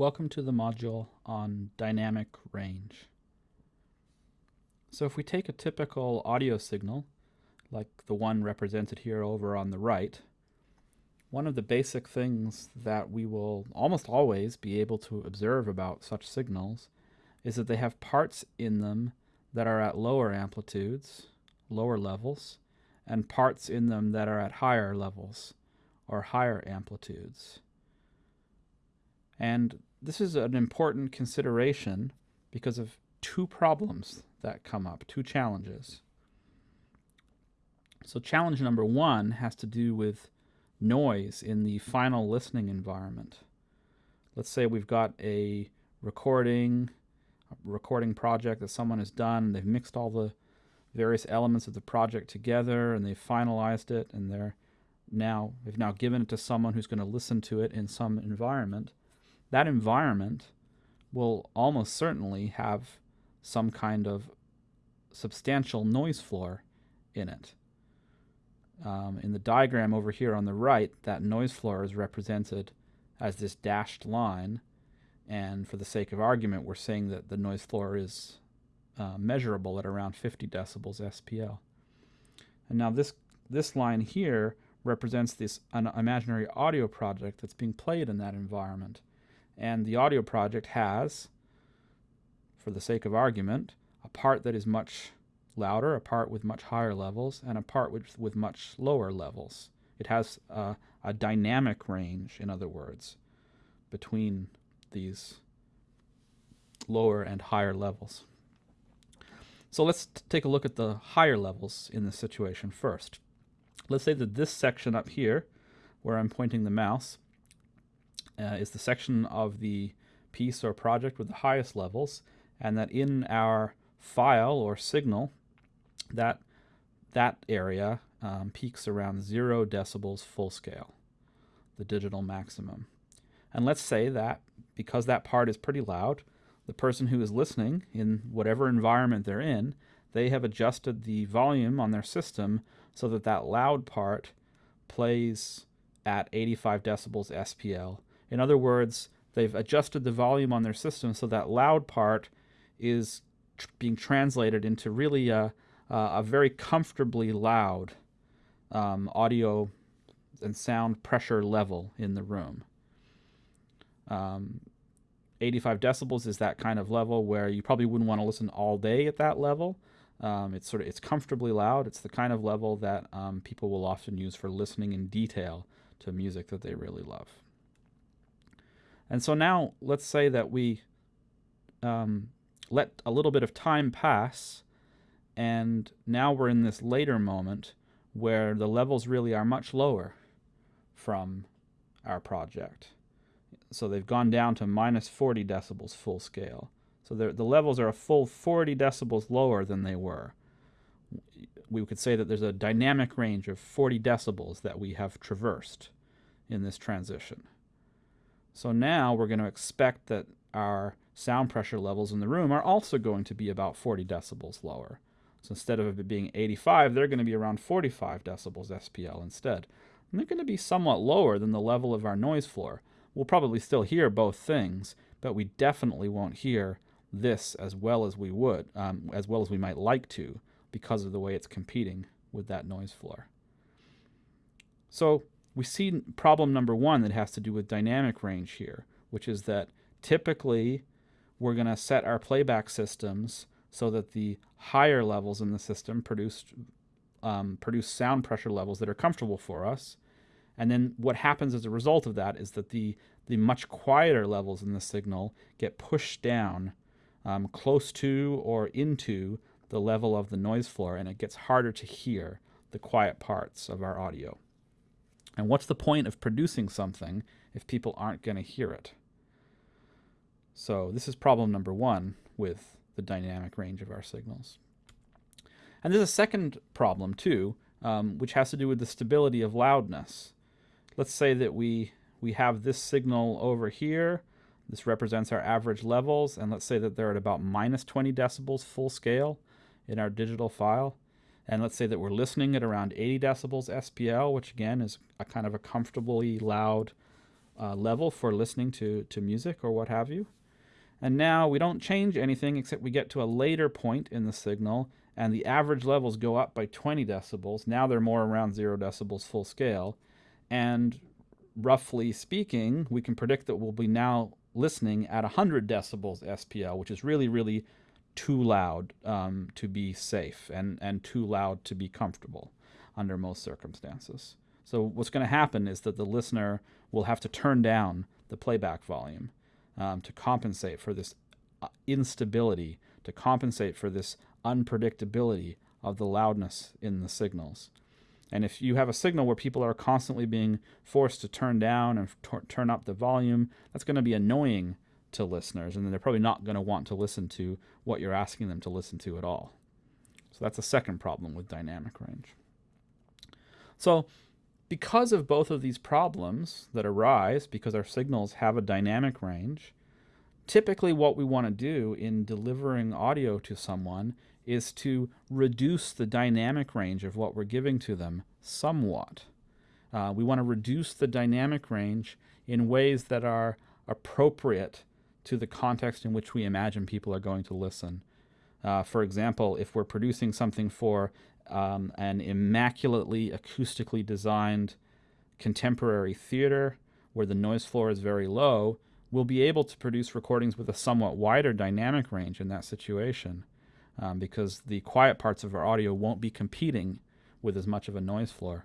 Welcome to the module on dynamic range. So if we take a typical audio signal, like the one represented here over on the right, one of the basic things that we will almost always be able to observe about such signals is that they have parts in them that are at lower amplitudes, lower levels, and parts in them that are at higher levels or higher amplitudes. And this is an important consideration because of two problems that come up, two challenges. So challenge number one has to do with noise in the final listening environment. Let's say we've got a recording, a recording project that someone has done. They've mixed all the various elements of the project together and they've finalized it and they're now they've now given it to someone who's going to listen to it in some environment. That environment will almost certainly have some kind of substantial noise floor in it. Um, in the diagram over here on the right, that noise floor is represented as this dashed line. And for the sake of argument, we're saying that the noise floor is uh, measurable at around 50 decibels SPL. And now this, this line here represents this an imaginary audio project that's being played in that environment. And the audio project has, for the sake of argument, a part that is much louder, a part with much higher levels, and a part with, with much lower levels. It has uh, a dynamic range, in other words, between these lower and higher levels. So let's take a look at the higher levels in this situation first. Let's say that this section up here, where I'm pointing the mouse, uh, is the section of the piece or project with the highest levels, and that in our file or signal, that that area um, peaks around zero decibels full scale, the digital maximum. And let's say that because that part is pretty loud, the person who is listening in whatever environment they're in, they have adjusted the volume on their system so that that loud part plays at 85 decibels SPL. In other words, they've adjusted the volume on their system so that loud part is tr being translated into really a, a very comfortably loud um, audio and sound pressure level in the room. Um, 85 decibels is that kind of level where you probably wouldn't want to listen all day at that level. Um, it's sort of it's comfortably loud. It's the kind of level that um, people will often use for listening in detail to music that they really love. And so now let's say that we um, let a little bit of time pass, and now we're in this later moment where the levels really are much lower from our project. So they've gone down to minus 40 decibels full scale. So the levels are a full 40 decibels lower than they were. We could say that there's a dynamic range of 40 decibels that we have traversed in this transition. So now we're going to expect that our sound pressure levels in the room are also going to be about 40 decibels lower. So instead of it being 85, they're going to be around 45 decibels SPL instead. And they're going to be somewhat lower than the level of our noise floor. We'll probably still hear both things, but we definitely won't hear this as well as we would, um, as well as we might like to, because of the way it's competing with that noise floor. So we see problem number one that has to do with dynamic range here, which is that typically we're going to set our playback systems so that the higher levels in the system produce, um, produce sound pressure levels that are comfortable for us, and then what happens as a result of that is that the, the much quieter levels in the signal get pushed down um, close to or into the level of the noise floor, and it gets harder to hear the quiet parts of our audio. And what's the point of producing something if people aren't going to hear it? So this is problem number one with the dynamic range of our signals. And there's a second problem too, um, which has to do with the stability of loudness let's say that we, we have this signal over here. This represents our average levels, and let's say that they're at about minus 20 decibels full scale in our digital file. And let's say that we're listening at around 80 decibels SPL, which again is a kind of a comfortably loud uh, level for listening to, to music or what have you. And now we don't change anything except we get to a later point in the signal and the average levels go up by 20 decibels. Now they're more around 0 decibels full scale. And roughly speaking, we can predict that we'll be now listening at 100 decibels SPL, which is really, really too loud um, to be safe and, and too loud to be comfortable under most circumstances. So what's going to happen is that the listener will have to turn down the playback volume um, to compensate for this uh, instability, to compensate for this unpredictability of the loudness in the signals. And if you have a signal where people are constantly being forced to turn down and turn up the volume, that's going to be annoying to listeners, and then they're probably not going to want to listen to what you're asking them to listen to at all. So that's a second problem with dynamic range. So because of both of these problems that arise because our signals have a dynamic range, typically what we want to do in delivering audio to someone is to reduce the dynamic range of what we're giving to them somewhat. Uh, we want to reduce the dynamic range in ways that are appropriate to the context in which we imagine people are going to listen. Uh, for example, if we're producing something for um, an immaculately acoustically designed contemporary theater where the noise floor is very low, we'll be able to produce recordings with a somewhat wider dynamic range in that situation um, because the quiet parts of our audio won't be competing with as much of a noise floor.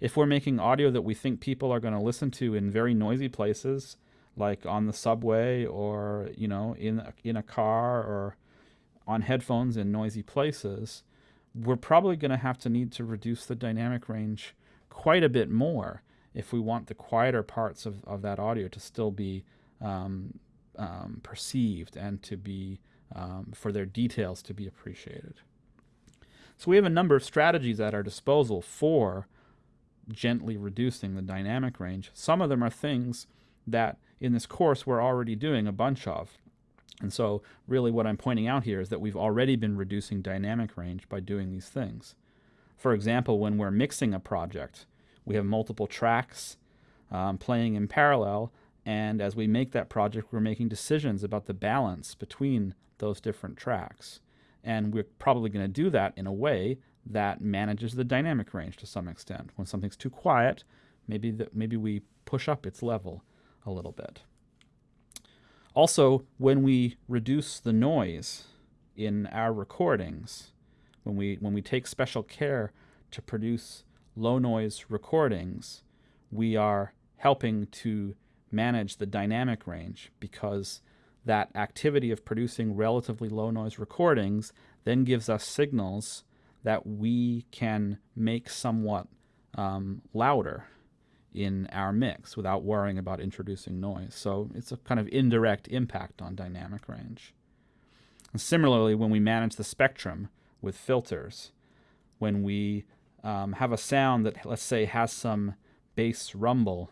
If we're making audio that we think people are going to listen to in very noisy places, like on the subway or you know in in a car or on headphones in noisy places, we're probably going to have to need to reduce the dynamic range quite a bit more if we want the quieter parts of, of that audio to still be um, um, perceived and to be um, for their details to be appreciated. So we have a number of strategies at our disposal for gently reducing the dynamic range. Some of them are things that in this course we're already doing a bunch of. And so really what I'm pointing out here is that we've already been reducing dynamic range by doing these things. For example, when we're mixing a project, we have multiple tracks um, playing in parallel, and as we make that project, we're making decisions about the balance between those different tracks. And we're probably going to do that in a way that manages the dynamic range to some extent. When something's too quiet, maybe, the, maybe we push up its level a little bit. Also, when we reduce the noise in our recordings, when we, when we take special care to produce low noise recordings, we are helping to manage the dynamic range because that activity of producing relatively low noise recordings then gives us signals that we can make somewhat um, louder in our mix without worrying about introducing noise. So it's a kind of indirect impact on dynamic range. And similarly, when we manage the spectrum with filters, when we um, have a sound that, let's say, has some bass rumble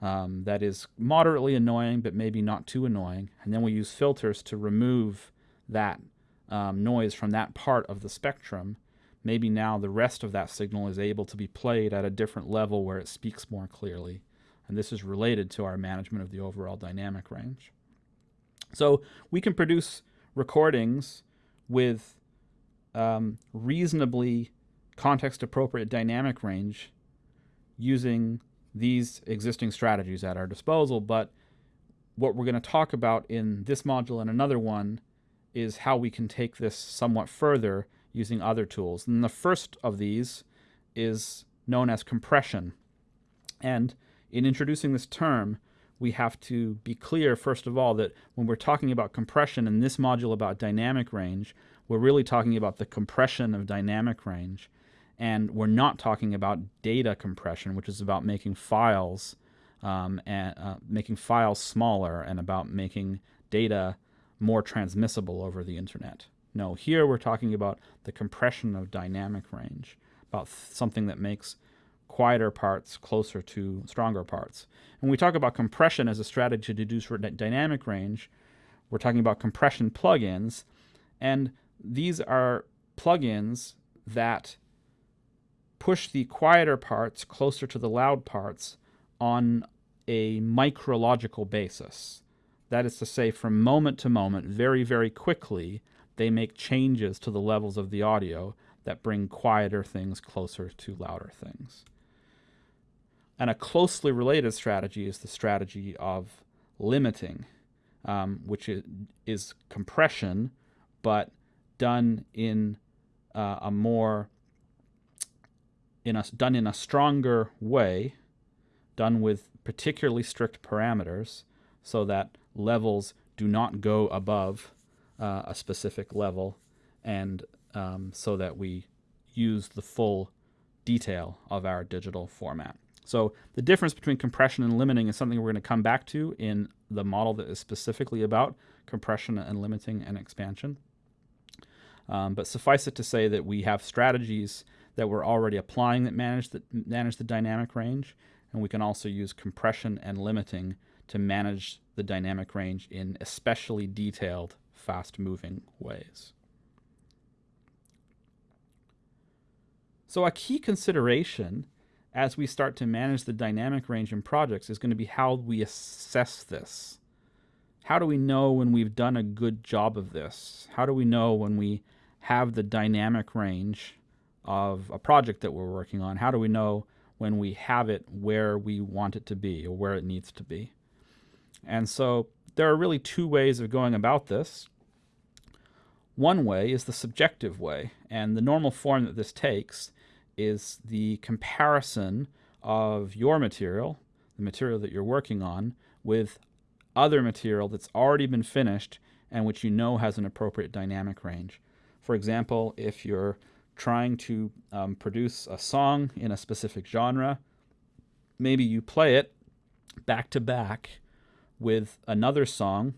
um, that is moderately annoying but maybe not too annoying, and then we use filters to remove that um, noise from that part of the spectrum, maybe now the rest of that signal is able to be played at a different level where it speaks more clearly. And this is related to our management of the overall dynamic range. So we can produce recordings with um, reasonably context appropriate dynamic range using these existing strategies at our disposal. But what we're going to talk about in this module and another one is how we can take this somewhat further using other tools. And the first of these is known as compression. And in introducing this term, we have to be clear, first of all, that when we're talking about compression in this module about dynamic range, we're really talking about the compression of dynamic range. And we're not talking about data compression, which is about making files um, and uh, making files smaller and about making data more transmissible over the internet. No, here we're talking about the compression of dynamic range, about something that makes quieter parts closer to stronger parts. When we talk about compression as a strategy to reduce dynamic range, we're talking about compression plugins, and these are plugins that push the quieter parts closer to the loud parts on a micrological basis. That is to say, from moment to moment, very, very quickly, they make changes to the levels of the audio that bring quieter things closer to louder things. And a closely related strategy is the strategy of limiting, um, which is, compression, but done in uh, a more in a, done in a stronger way, done with particularly strict parameters, so that levels do not go above uh, a specific level, and um, so that we use the full detail of our digital format. So the difference between compression and limiting is something we're going to come back to in the model that is specifically about compression and limiting and expansion. Um, but suffice it to say that we have strategies that we're already applying that manage the, manage the dynamic range, and we can also use compression and limiting to manage the dynamic range in especially detailed, fast-moving ways. So a key consideration as we start to manage the dynamic range in projects is going to be how we assess this. How do we know when we've done a good job of this? How do we know when we have the dynamic range of a project that we're working on? How do we know when we have it where we want it to be or where it needs to be? And so there are really two ways of going about this. One way is the subjective way, and the normal form that this takes is the comparison of your material, the material that you're working on, with other material that's already been finished and which you know has an appropriate dynamic range. For example, if you're trying to um, produce a song in a specific genre, maybe you play it back to back with another song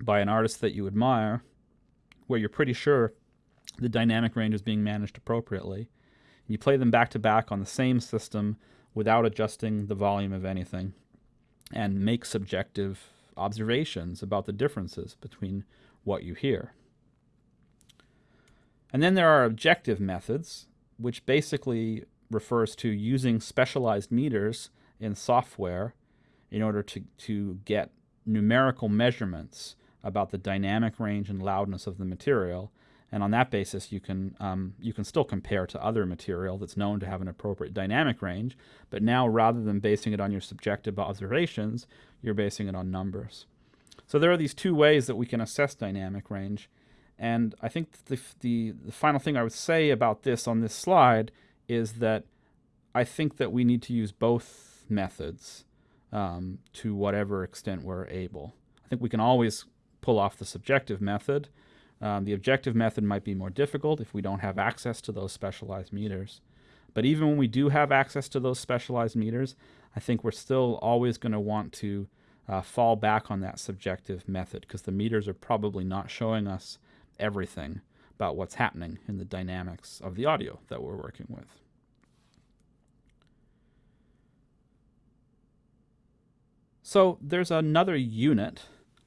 by an artist that you admire, where you're pretty sure the dynamic range is being managed appropriately. You play them back to back on the same system without adjusting the volume of anything and make subjective observations about the differences between what you hear. And then there are objective methods, which basically refers to using specialized meters in software in order to, to get numerical measurements about the dynamic range and loudness of the material and on that basis, you can, um, you can still compare to other material that's known to have an appropriate dynamic range. But now, rather than basing it on your subjective observations, you're basing it on numbers. So there are these two ways that we can assess dynamic range. And I think the, the, the final thing I would say about this on this slide is that I think that we need to use both methods um, to whatever extent we're able. I think we can always pull off the subjective method, um, the objective method might be more difficult if we don't have access to those specialized meters. But even when we do have access to those specialized meters, I think we're still always going to want to uh, fall back on that subjective method because the meters are probably not showing us everything about what's happening in the dynamics of the audio that we're working with. So there's another unit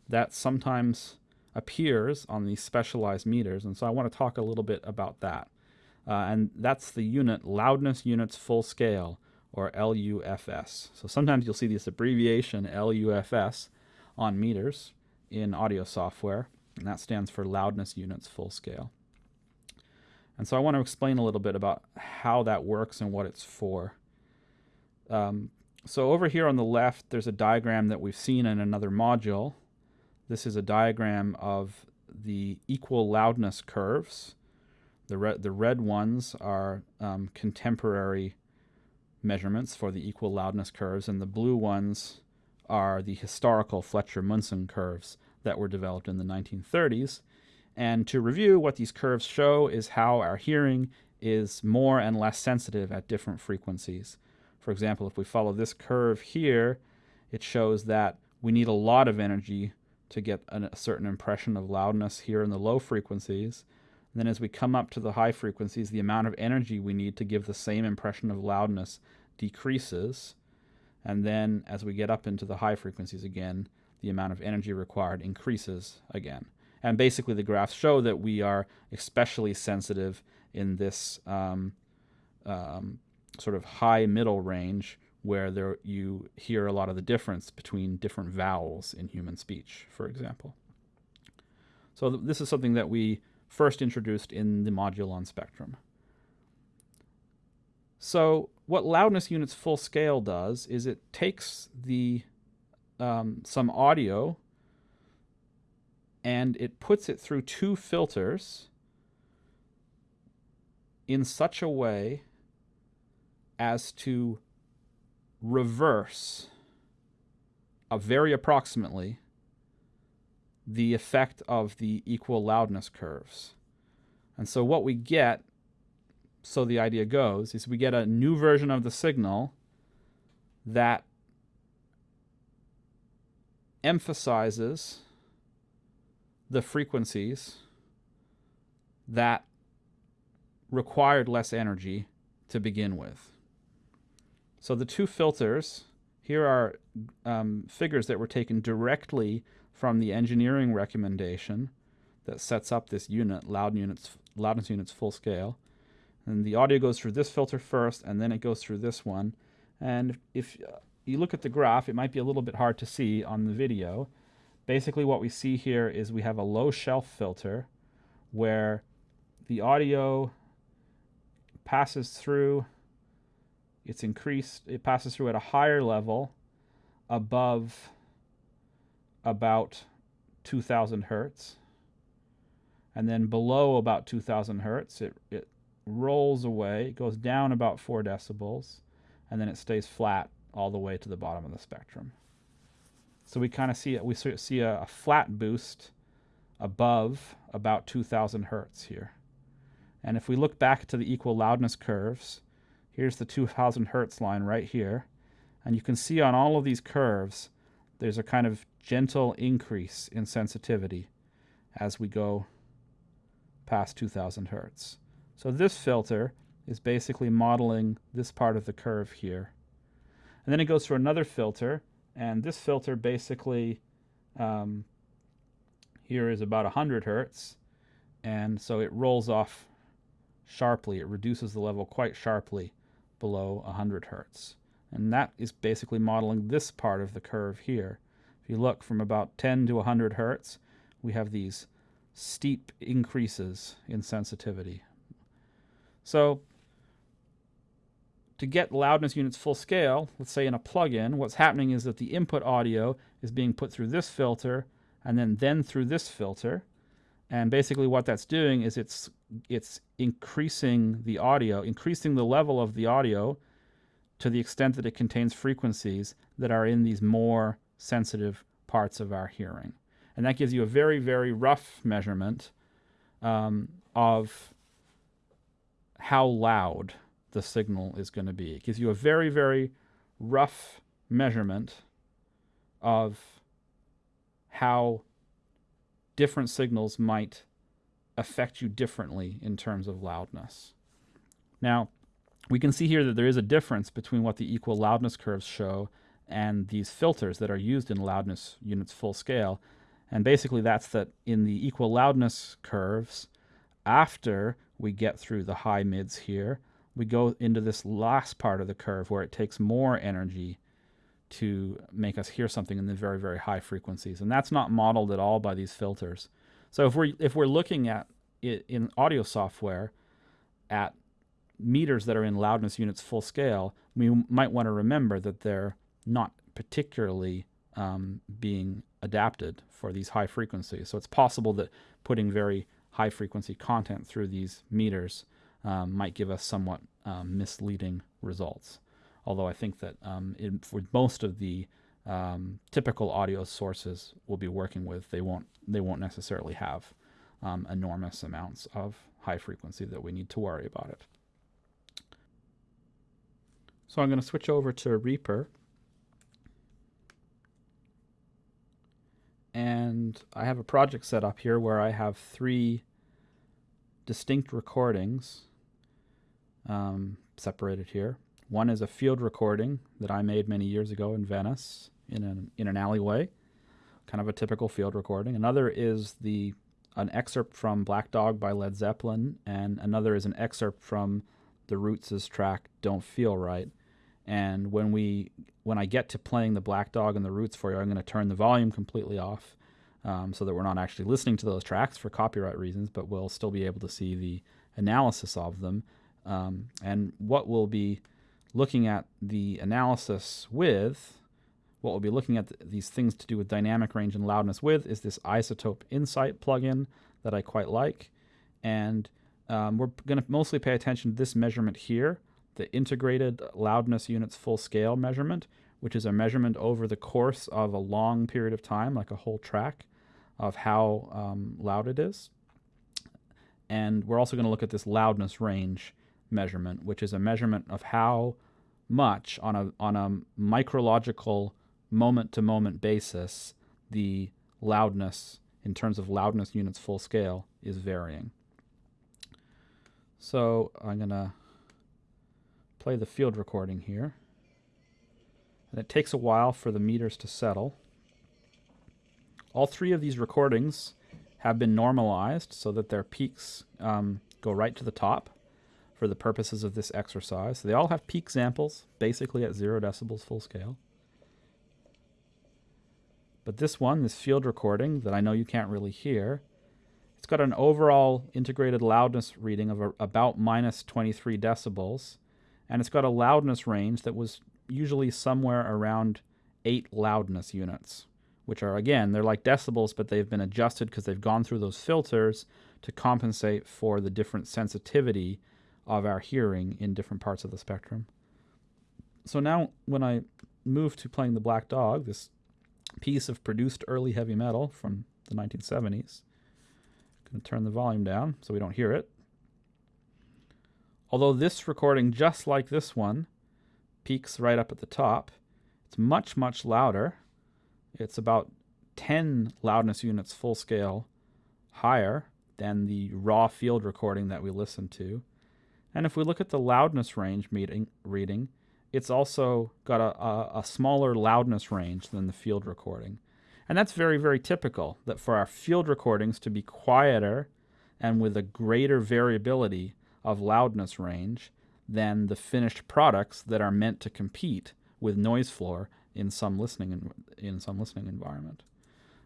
that sometimes appears on these specialized meters. And so I want to talk a little bit about that. Uh, and that's the unit loudness units full scale or LUFS. So sometimes you'll see this abbreviation LUFS on meters in audio software, and that stands for loudness units full scale. And so I want to explain a little bit about how that works and what it's for. Um, so over here on the left, there's a diagram that we've seen in another module this is a diagram of the equal loudness curves. The, red, the red ones are um, contemporary measurements for the equal loudness curves, and the blue ones are the historical Fletcher-Munson curves that were developed in the 1930s. And to review, what these curves show is how our hearing is more and less sensitive at different frequencies. For example, if we follow this curve here, it shows that we need a lot of energy to get a certain impression of loudness here in the low frequencies. And then as we come up to the high frequencies, the amount of energy we need to give the same impression of loudness decreases. And then as we get up into the high frequencies again, the amount of energy required increases again. And basically the graphs show that we are especially sensitive in this um, um, sort of high middle range where there you hear a lot of the difference between different vowels in human speech, for example. So th this is something that we first introduced in the module on spectrum. So what loudness units full scale does is it takes the um, some audio and it puts it through two filters in such a way as to reverse a very approximately the effect of the equal loudness curves. And so what we get, so the idea goes, is we get a new version of the signal that emphasizes the frequencies that required less energy to begin with. So the two filters, here are um, figures that were taken directly from the engineering recommendation that sets up this unit, loud units, loudness units full scale. And the audio goes through this filter first, and then it goes through this one. And if uh, you look at the graph, it might be a little bit hard to see on the video. Basically what we see here is we have a low shelf filter where the audio passes through it's increased, it passes through at a higher level above about 2000 hertz. And then below about 2000 hertz, it, it rolls away, it goes down about 4 decibels, and then it stays flat all the way to the bottom of the spectrum. So we kind of see it, we see a, a flat boost above about 2000 hertz here. And if we look back to the equal loudness curves, Here's the 2000 hertz line right here. And you can see on all of these curves, there's a kind of gentle increase in sensitivity as we go past 2000 hertz. So this filter is basically modeling this part of the curve here. And then it goes through another filter, and this filter basically um, here is about 100 hertz, and so it rolls off sharply. It reduces the level quite sharply below 100 hertz. And that is basically modeling this part of the curve here. If you look from about 10 to 100 hertz, we have these steep increases in sensitivity. So to get loudness units full scale, let's say in a plug-in, what's happening is that the input audio is being put through this filter and then then through this filter. And basically what that's doing is it's it's increasing the audio, increasing the level of the audio to the extent that it contains frequencies that are in these more sensitive parts of our hearing. And that gives you a very, very rough measurement um, of how loud the signal is going to be. It gives you a very, very rough measurement of how different signals might affect you differently in terms of loudness. Now, we can see here that there is a difference between what the equal loudness curves show and these filters that are used in loudness units full scale. And basically that's that in the equal loudness curves, after we get through the high mids here, we go into this last part of the curve where it takes more energy to make us hear something in the very, very high frequencies. And that's not modeled at all by these filters. So if we're if we're looking at it in audio software at meters that are in loudness units full scale, we might want to remember that they're not particularly um, being adapted for these high frequencies. So it's possible that putting very high frequency content through these meters um, might give us somewhat um, misleading results. Although I think that um, in, for most of the um, typical audio sources we'll be working with, they won't they won't necessarily have um, enormous amounts of high frequency that we need to worry about it. So I'm going to switch over to Reaper. And I have a project set up here where I have three distinct recordings um, separated here. One is a field recording that I made many years ago in Venice in an, in an alleyway, kind of a typical field recording. Another is the an excerpt from Black Dog by Led Zeppelin, and another is an excerpt from the Roots' track Don't Feel Right. And when we when I get to playing the Black Dog and the Roots for you, I'm going to turn the volume completely off um, so that we're not actually listening to those tracks for copyright reasons, but we'll still be able to see the analysis of them. Um, and what we'll be looking at the analysis with, what we'll be looking at th these things to do with dynamic range and loudness with, is this iZotope Insight plugin that I quite like. And um, we're going to mostly pay attention to this measurement here, the integrated loudness units full scale measurement, which is a measurement over the course of a long period of time, like a whole track, of how um, loud it is. And we're also going to look at this loudness range measurement, which is a measurement of how much on a, on a micrological moment to moment basis the loudness in terms of loudness units full scale is varying. So I'm going to play the field recording here. And it takes a while for the meters to settle. All three of these recordings have been normalized so that their peaks um, go right to the top for the purposes of this exercise. So they all have peak samples, basically at zero decibels full scale. But this one, this field recording that I know you can't really hear, it's got an overall integrated loudness reading of a, about minus 23 decibels, and it's got a loudness range that was usually somewhere around 8 loudness units, which are, again, they're like decibels, but they've been adjusted because they've gone through those filters to compensate for the different sensitivity of our hearing in different parts of the spectrum. So now when I move to playing the Black Dog, this piece of produced early heavy metal from the 1970s, I'm going to turn the volume down so we don't hear it. Although this recording, just like this one, peaks right up at the top, it's much, much louder. It's about 10 loudness units full scale higher than the raw field recording that we listened to. And if we look at the loudness range meeting, reading, it's also got a, a, a, smaller loudness range than the field recording. And that's very, very typical that for our field recordings to be quieter and with a greater variability of loudness range than the finished products that are meant to compete with noise floor in some listening in, in some listening environment.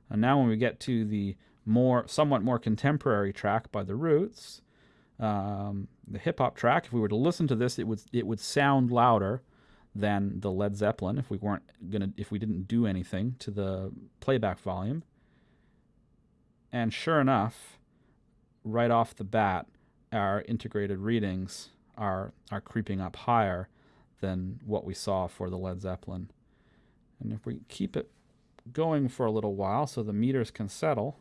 And now when we get to the more somewhat more contemporary track by the Roots, um, the hip hop track, if we were to listen to this, it would it would sound louder than the Led Zeppelin if we weren't gonna if we didn't do anything to the playback volume. And sure enough, right off the bat, our integrated readings are are creeping up higher than what we saw for the Led Zeppelin. And if we keep it going for a little while so the meters can settle,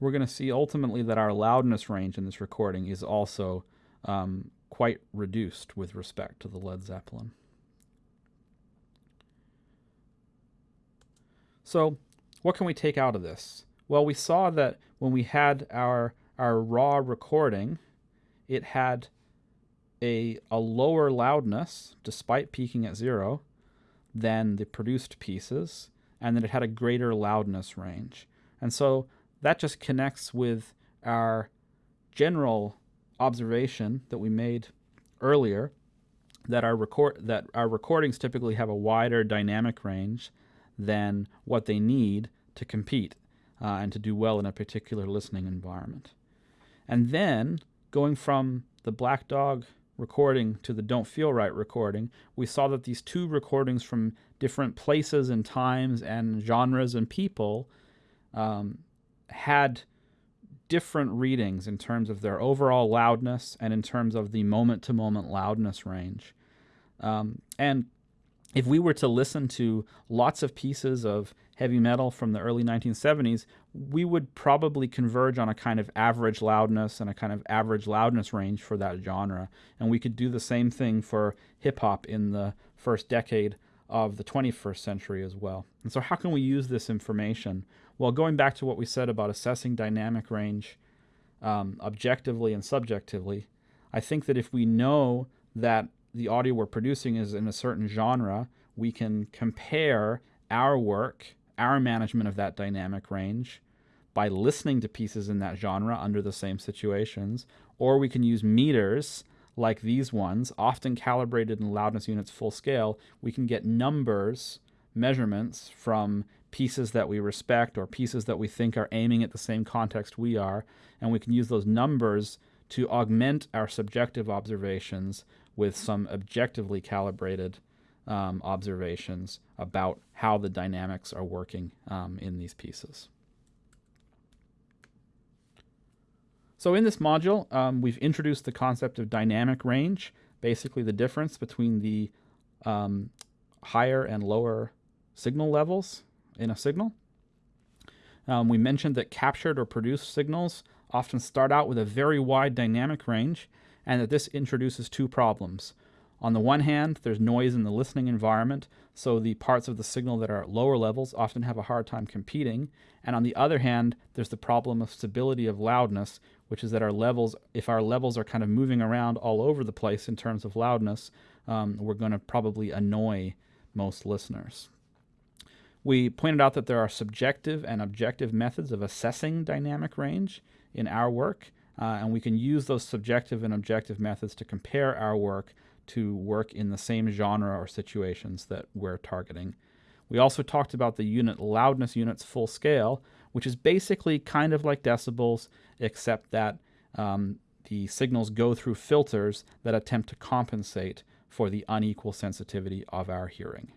we're going to see ultimately that our loudness range in this recording is also um, quite reduced with respect to the Led Zeppelin. So what can we take out of this? Well, we saw that when we had our, our raw recording, it had a, a lower loudness, despite peaking at zero, than the produced pieces, and that it had a greater loudness range. And so that just connects with our general observation that we made earlier that our record that our recordings typically have a wider dynamic range than what they need to compete uh, and to do well in a particular listening environment. And then going from the Black Dog recording to the Don't Feel Right recording, we saw that these two recordings from different places and times and genres and people um, had different readings in terms of their overall loudness and in terms of the moment to moment loudness range. Um, and if we were to listen to lots of pieces of heavy metal from the early 1970s, we would probably converge on a kind of average loudness and a kind of average loudness range for that genre. And we could do the same thing for hip hop in the first decade of the 21st century as well. And so, how can we use this information? Well, going back to what we said about assessing dynamic range um, objectively and subjectively, I think that if we know that the audio we're producing is in a certain genre, we can compare our work, our management of that dynamic range, by listening to pieces in that genre under the same situations, or we can use meters like these ones, often calibrated in loudness units full scale, we can get numbers, measurements from pieces that we respect or pieces that we think are aiming at the same context we are, and we can use those numbers to augment our subjective observations with some objectively calibrated um, observations about how the dynamics are working um, in these pieces. So in this module, um, we've introduced the concept of dynamic range, basically the difference between the um, higher and lower signal levels in a signal. Um, we mentioned that captured or produced signals often start out with a very wide dynamic range and that this introduces two problems. On the one hand, there's noise in the listening environment, so the parts of the signal that are at lower levels often have a hard time competing. And on the other hand, there's the problem of stability of loudness, which is that our levels, if our levels are kind of moving around all over the place in terms of loudness, um, we're going to probably annoy most listeners. We pointed out that there are subjective and objective methods of assessing dynamic range in our work, uh, and we can use those subjective and objective methods to compare our work to work in the same genre or situations that we're targeting. We also talked about the unit loudness units full scale, which is basically kind of like decibels, except that um, the signals go through filters that attempt to compensate for the unequal sensitivity of our hearing.